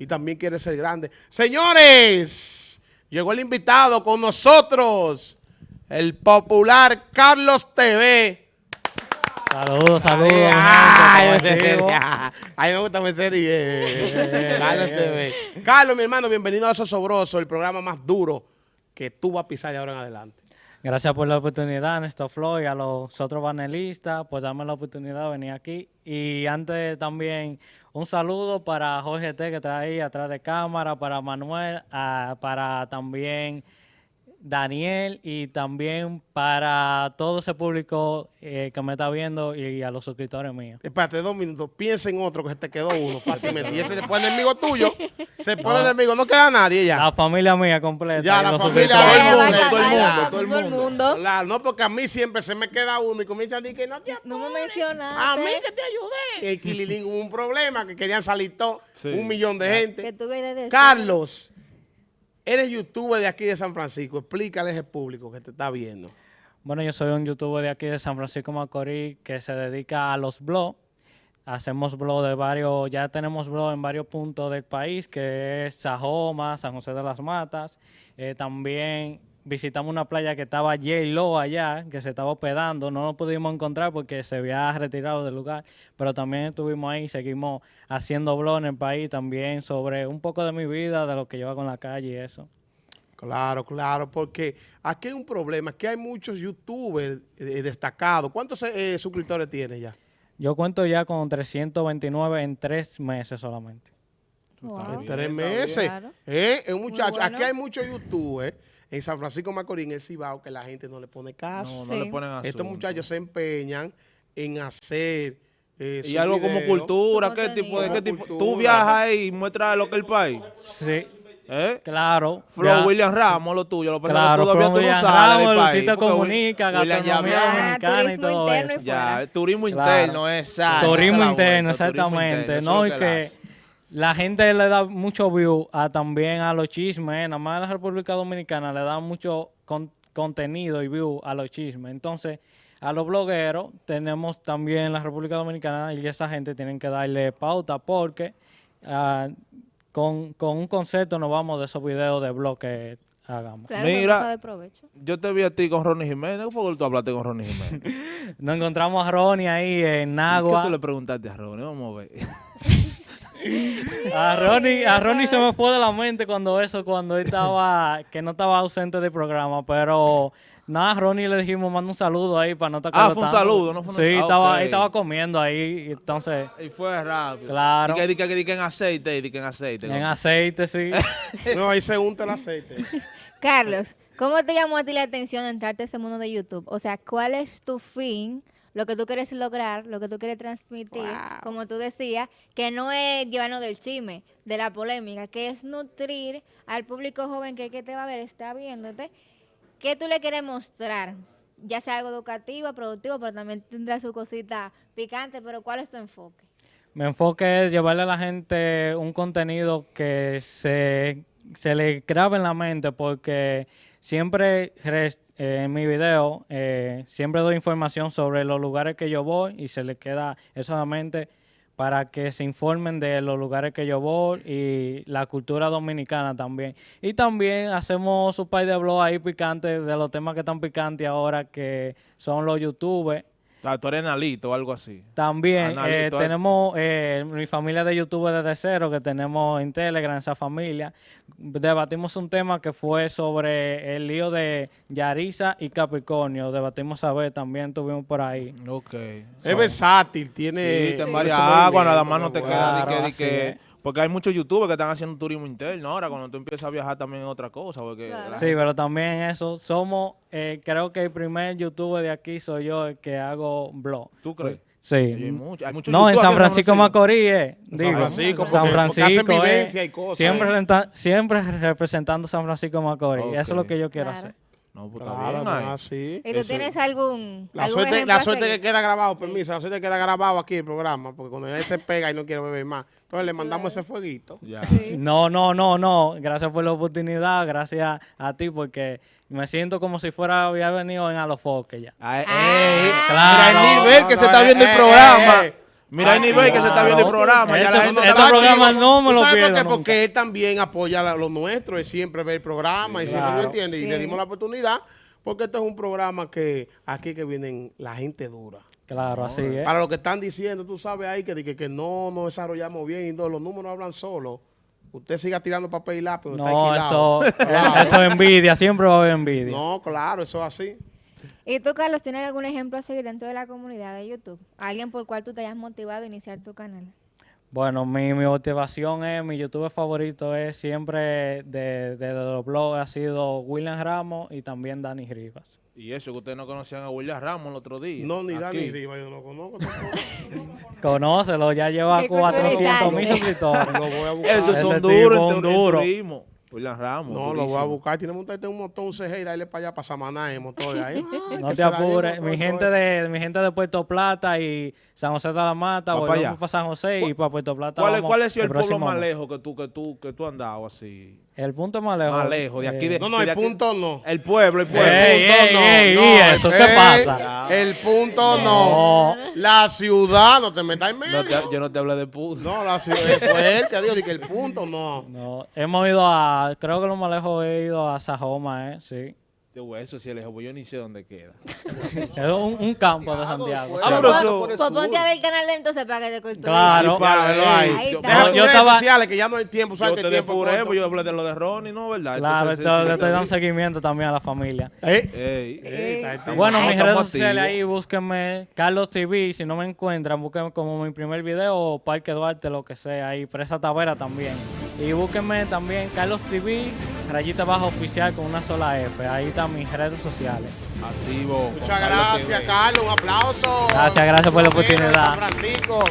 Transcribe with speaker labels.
Speaker 1: y también quiere ser grande. Señores, llegó el invitado con nosotros, el popular Carlos TV.
Speaker 2: Saludos, saludos.
Speaker 1: Ay,
Speaker 2: gente, ¿cómo
Speaker 1: ay,
Speaker 2: activo?
Speaker 1: ay, me gusta mi serie. Carlos TV. Carlos, mi hermano, bienvenido a Sosobroso, el programa más duro que tú vas a pisar de ahora en adelante.
Speaker 2: Gracias por la oportunidad, Néstor Floyd, a los otros panelistas, por darme la oportunidad de venir aquí. Y antes también un saludo para Jorge T, que ahí atrás de cámara, para Manuel, ah, para también Daniel y también para todo ese público eh, que me está viendo y a los suscriptores míos.
Speaker 1: Espérate dos minutos, piensa en otro que se te quedó uno fácilmente. Y ese se pone enemigo tuyo, se pone enemigo, no queda nadie ya.
Speaker 2: La familia mía completa.
Speaker 1: Ya,
Speaker 2: y
Speaker 1: la familia todo el mundo,
Speaker 3: todo el mundo.
Speaker 1: Claro, no, porque a mí siempre se me queda uno y comienzan a decir que no te
Speaker 3: No me mencionaste.
Speaker 1: A mí que te ayudé. En Quililín hubo un problema que querían salir todos, un millón de
Speaker 3: Que
Speaker 1: gente.
Speaker 3: tuve de decir.
Speaker 1: Carlos, eres youtuber de aquí de San Francisco. Explícale a ese público que te está viendo.
Speaker 2: Bueno, yo soy un youtuber de aquí de San Francisco Macorís que se dedica a los blogs. Hacemos blogs de varios, ya tenemos blogs en varios puntos del país, que es Sajoma, San José de las Matas. Eh, también visitamos una playa que estaba J-Lo allá, que se estaba hospedando. No nos pudimos encontrar porque se había retirado del lugar, pero también estuvimos ahí, seguimos haciendo blogs en el país también sobre un poco de mi vida, de lo que yo hago en la calle y eso.
Speaker 1: Claro, claro, porque aquí hay un problema, que hay muchos youtubers eh, destacados. ¿Cuántos eh, suscriptores tienes ya?
Speaker 2: Yo cuento ya con 329 en tres meses solamente.
Speaker 3: Wow.
Speaker 1: En tres meses.
Speaker 3: Claro.
Speaker 1: Eh, es un muchacho.
Speaker 3: bueno.
Speaker 1: Aquí hay muchos youtubers en San Francisco Macorís, en el Cibao, que la gente no le pone caso.
Speaker 4: No,
Speaker 3: Sí.
Speaker 4: no le ponen asunto.
Speaker 1: Estos muchachos se empeñan en hacer eh,
Speaker 4: Y algo como cultura, ¿qué tipo de qué tipo?
Speaker 1: Cultura.
Speaker 4: Tú viajas ahí y muestras lo que es el país.
Speaker 2: Sí,
Speaker 4: ¿Eh?
Speaker 2: claro.
Speaker 4: Flow
Speaker 2: ya.
Speaker 4: William Ramos, lo tuyo, lo
Speaker 2: Claro,
Speaker 4: todavía tú no
Speaker 2: William
Speaker 4: del
Speaker 2: Ramos,
Speaker 4: país. Porque
Speaker 2: Comunica,
Speaker 4: William ya
Speaker 2: gastronomía.
Speaker 3: Ah,
Speaker 2: dominicana y
Speaker 3: turismo
Speaker 2: todo
Speaker 3: interno y.
Speaker 4: Ya,
Speaker 3: fuera.
Speaker 4: el turismo
Speaker 2: Claro.
Speaker 4: interno, exacto.
Speaker 2: Turismo interno,
Speaker 4: vuelta, turismo
Speaker 2: exactamente.
Speaker 4: interno,
Speaker 2: no,
Speaker 4: es
Speaker 2: y que. La gente le da mucho view a también a los chismes. eh. Nada más en la República Dominicana le da mucho con- contenido y view a los chismes. Entonces, a los blogueros tenemos también en la República Dominicana y esa gente tienen que darle pauta porque ah, con, con un concepto nos vamos de esos videos de blog que hagamos.
Speaker 3: Claro,
Speaker 4: Mira.
Speaker 3: Mira. de provecho.
Speaker 4: Yo te vi a ti con Ronnie Jiménez. ¿Cómo fue que tú hablaste con Ronnie Jiménez?
Speaker 2: Nos encontramos a Ronnie ahí en
Speaker 4: ¿Qué
Speaker 2: Nagua.
Speaker 4: tú le preguntaste a Ronnie? Vamos a ver.
Speaker 2: A Ronnie, a Ronnie se me fue de la mente cuando eso, cuando él estaba, que no estaba ausente del programa, pero nada, a Ronnie le dijimos, manda un saludo ahí para no estar
Speaker 4: Ah, fue un saludo, no fue una-
Speaker 2: Sí,
Speaker 4: ah,
Speaker 2: estaba,
Speaker 4: ok.
Speaker 2: él estaba comiendo ahí, y entonces,
Speaker 4: Y fue rápido.
Speaker 2: Claro.
Speaker 4: Y que, di que, en aceite, y di que en aceite.
Speaker 2: en aceite, sí.
Speaker 1: No, ahí se unta el aceite.
Speaker 3: Carlos, ¿cómo te llamó a ti la atención entrarte a este mundo de YouTube? O sea, ¿cuál es tu fin? Lo que tú quieres lograr, lo que tú quieres transmitir, como tú decías, que no es llevarnos del chisme, de la polémica, que es nutrir al público joven que, que te va a ver, está viéndote. ¿Qué tú le quieres mostrar? Ya sea algo educativo, productivo, pero también tendrá su cosita picante, pero ¿cuál es tu enfoque?
Speaker 2: Mi enfoque es llevarle a la gente un contenido que se, se le grabe en la mente porque siempre eh, en mi video eh, siempre doy información sobre los lugares que yo voy y se le queda eso en la mente para que se informen de los lugares que yo voy y la cultura dominicana también. Y también hacemos un par de blogs ahí picantes de los temas que están picantes ahora que son los youtubers.
Speaker 4: Ah, tú eres Nalito o algo así.
Speaker 2: También
Speaker 4: Analito,
Speaker 2: eh,
Speaker 4: eh.
Speaker 2: tenemos eh, mi familia de YouTube desde cero, que tenemos en Telegram, esa familia. Debatimos un tema que fue sobre el lío de Yarisa y Capricornio. Debatimos a ver, también tuvimos por ahí.
Speaker 4: Ok.
Speaker 1: Es versátil, tiene...
Speaker 4: Sí, te
Speaker 1: ese
Speaker 4: varias aguas, nada más no te
Speaker 1: bueno.
Speaker 4: queda
Speaker 2: Claro,
Speaker 4: que,
Speaker 2: así
Speaker 4: que-. Porque hay muchos youtubers que están haciendo turismo interno ahora, cuando tú empiezas a viajar también es otra cosa, porque
Speaker 3: Claro.
Speaker 2: Sí, pero también eso, somos, eh, creo que el primer youtuber de aquí soy yo el que hago blog.
Speaker 4: ¿Tú crees?
Speaker 2: Sí.
Speaker 4: Hay mucho- hay muchos
Speaker 2: no, en San Francisco Macorís, eh,
Speaker 1: San
Speaker 2: digo.
Speaker 1: Francisco,
Speaker 2: San
Speaker 1: porque hacen
Speaker 2: Francisco, eh,
Speaker 1: vivencia y cosas,
Speaker 2: siempre,
Speaker 1: eh.
Speaker 2: representando San Francisco Macorís. Eso es lo que yo quiero
Speaker 3: Claro.
Speaker 2: hacer.
Speaker 4: No, pues está
Speaker 1: Claro,
Speaker 4: bien
Speaker 1: no,
Speaker 4: ahí.
Speaker 1: así.
Speaker 3: ¿Y tú
Speaker 4: Eso-
Speaker 3: tienes algún,
Speaker 1: La
Speaker 3: algún
Speaker 1: suerte, la suerte que queda grabado, permiso, la suerte que queda grabado aquí el programa, porque cuando él se pega y no quiere beber más, entonces le mandamos ese fueguito.
Speaker 4: Ya.
Speaker 2: No, no, no, no. Gracias por la oportunidad, gracias a ti, porque me siento como si fuera había venido en Alofoque ya.
Speaker 4: Ay,
Speaker 3: Ah.
Speaker 4: ey,
Speaker 2: Claro.
Speaker 4: Mira el nivel
Speaker 1: No,
Speaker 4: que
Speaker 1: no,
Speaker 4: se está
Speaker 1: eh,
Speaker 4: viendo el
Speaker 1: eh,
Speaker 4: programa.
Speaker 1: eh, eh.
Speaker 4: Mira el nivel que se está viendo el programa. Ya la gente
Speaker 2: esto
Speaker 4: está
Speaker 2: programa no me
Speaker 1: ¿Tú
Speaker 2: lo
Speaker 1: sabes por qué? Porque él también apoya la- lo nuestro, es siempre ver el programa y siempre lo entiende. Y le dimos la oportunidad porque esto es un programa que aquí que vienen la gente dura.
Speaker 2: Claro, así es.
Speaker 1: Para lo que están diciendo, tú sabes ahí que, que, que no nos desarrollamos bien y todo, los números hablan solos. Usted siga tirando papel y lápiz. donde está
Speaker 2: No,
Speaker 1: alquilado.
Speaker 2: eso,
Speaker 1: Claro.
Speaker 2: eso es envidia, siempre va a haber envidia.
Speaker 1: No, claro, eso es así.
Speaker 3: ¿Y tú, Carlos, tienes algún ejemplo a seguir dentro de la comunidad de YouTube? ¿Alguien por cual tú te hayas motivado a iniciar tu canal?
Speaker 2: Bueno, mi, mi motivación es, mi youtuber favorito es siempre de, de los blogs, ha sido William Ramos y también Dani Rivas.
Speaker 4: Y eso que ustedes no conocían a William Ramos el otro día.
Speaker 1: No, ni Dani
Speaker 4: Aquí.
Speaker 1: Riva, yo no lo conozco.
Speaker 2: Conócelo, ya lleva
Speaker 3: Qué
Speaker 2: 400 mil suscriptores.
Speaker 1: lo voy a buscar.
Speaker 4: Esos son duros
Speaker 2: duro.
Speaker 4: William Ramos.
Speaker 1: No, lo voy a buscar. Tiene que montarte un motor, un CG y darle para allá, para Samaná, en motor ahí.
Speaker 2: No te
Speaker 1: el
Speaker 2: apures. Mi gente de mi gente de Puerto Plata y San José de la Mata,
Speaker 4: Va pa'
Speaker 2: volvemos
Speaker 4: allá.
Speaker 2: para San José y para Puerto Plata.
Speaker 4: ¿Cuál cuál es el, pueblo
Speaker 2: próximo
Speaker 4: más lejos que tú, que tú, que tú has andado así?
Speaker 2: El punto más lejos.
Speaker 4: Más lejos, de aquí de-
Speaker 1: No, no,
Speaker 4: de
Speaker 1: el
Speaker 4: aquí-
Speaker 1: punto no.
Speaker 4: El pueblo, el pueblo.
Speaker 2: Ey,
Speaker 1: El punto
Speaker 2: ey,
Speaker 1: no,
Speaker 2: ey,
Speaker 1: no,
Speaker 2: ¿y eso? ¿Qué
Speaker 1: ey,
Speaker 2: pasa?
Speaker 1: El punto no.
Speaker 2: No.
Speaker 1: La ciudad, no te metas en
Speaker 4: No
Speaker 1: medio.
Speaker 4: te- yo no te hablé de puto.
Speaker 1: No, la ciudad fue él, te digo, de que el punto no.
Speaker 2: No, hemos ido a, creo que lo más lejos he ido a Sajoma, ¿eh? Sí.
Speaker 4: Digo, eso sí, lejos, pues yo ni sé dónde queda.
Speaker 2: Es un, un campo de Santiago.
Speaker 1: pues.
Speaker 4: Ah, pero
Speaker 3: Pues-
Speaker 4: eso-
Speaker 3: pues ponte a ver el canal de entonces para que te culturices.
Speaker 2: Claro.
Speaker 4: Y para-
Speaker 1: Claro, ahí.
Speaker 3: Ahí
Speaker 4: yo-
Speaker 3: está.
Speaker 1: Deja
Speaker 2: No,
Speaker 1: tus
Speaker 2: yo
Speaker 1: redes
Speaker 2: estaba-
Speaker 1: sociales, que ya no hay tiempo. ¿sabes
Speaker 4: Yo
Speaker 1: que
Speaker 4: te
Speaker 1: el tiempo es
Speaker 4: depuré,
Speaker 1: corto?
Speaker 4: pues yo hablé de lo de Ronnie, ¿no? ¿Verdad?
Speaker 2: Claro,
Speaker 4: Entonces,
Speaker 2: esto-
Speaker 4: sí,
Speaker 2: le estoy dando seguimiento también a la familia.
Speaker 1: Ey,
Speaker 4: Ey.
Speaker 1: ey, está-
Speaker 2: Bueno,
Speaker 4: Estamos
Speaker 2: mis redes
Speaker 4: activos.
Speaker 2: sociales ahí, búsquenme Carlos TV. Si no me encuentran, búsquenme como mi primer video o Parque Duarte, lo que sea. Ahí, Presa Tavera también. Y búsquenme también Carlos TV, rayita baja oficial con una sola F. Ahí están mis redes sociales.
Speaker 4: Activo.
Speaker 1: Muchas gracias. Carlos. Un aplauso.
Speaker 2: Gracias, gracias por la oportunidad.
Speaker 1: San Francisco.